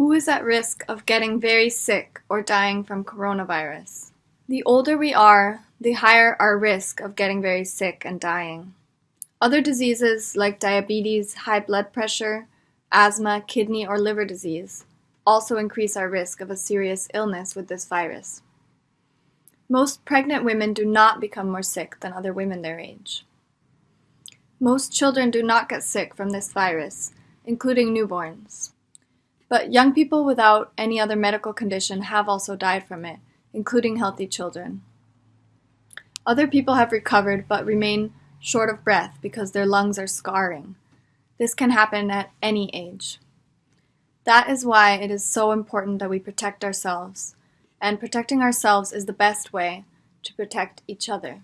Who is at risk of getting very sick or dying from coronavirus? The older we are, the higher our risk of getting very sick and dying. Other diseases like diabetes, high blood pressure, asthma, kidney or liver disease also increase our risk of a serious illness with this virus. Most pregnant women do not become more sick than other women their age. Most children do not get sick from this virus, including newborns. But young people without any other medical condition have also died from it, including healthy children. Other people have recovered but remain short of breath because their lungs are scarring. This can happen at any age. That is why it is so important that we protect ourselves, and protecting ourselves is the best way to protect each other.